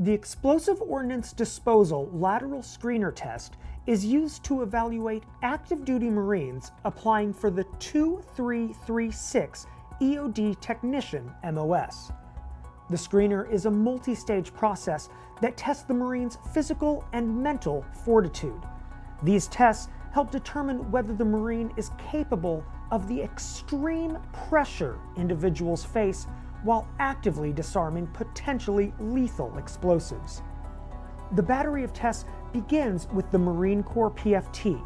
The Explosive Ordnance Disposal Lateral Screener Test is used to evaluate active duty Marines applying for the 2336 EOD Technician MOS. The screener is a multi-stage process that tests the Marine's physical and mental fortitude. These tests help determine whether the Marine is capable of the extreme pressure individuals face while actively disarming potentially lethal explosives. The battery of tests begins with the Marine Corps PFT.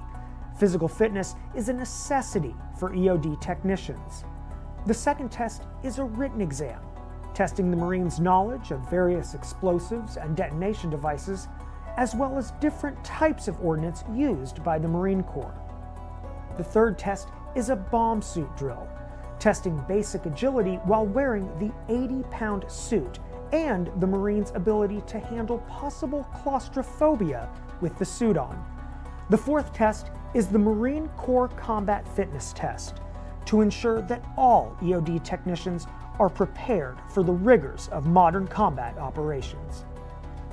Physical fitness is a necessity for EOD technicians. The second test is a written exam, testing the Marines' knowledge of various explosives and detonation devices, as well as different types of ordnance used by the Marine Corps. The third test is a bomb suit drill, testing basic agility while wearing the 80-pound suit and the Marine's ability to handle possible claustrophobia with the suit on. The fourth test is the Marine Corps Combat Fitness Test to ensure that all EOD technicians are prepared for the rigors of modern combat operations.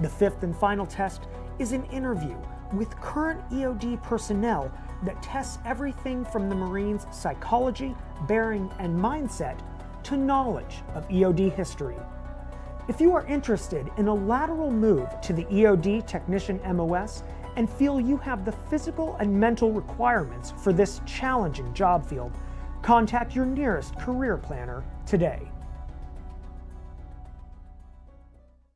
The fifth and final test is an interview with current EOD personnel that tests everything from the Marines' psychology, bearing, and mindset to knowledge of EOD history. If you are interested in a lateral move to the EOD Technician MOS and feel you have the physical and mental requirements for this challenging job field, contact your nearest career planner today.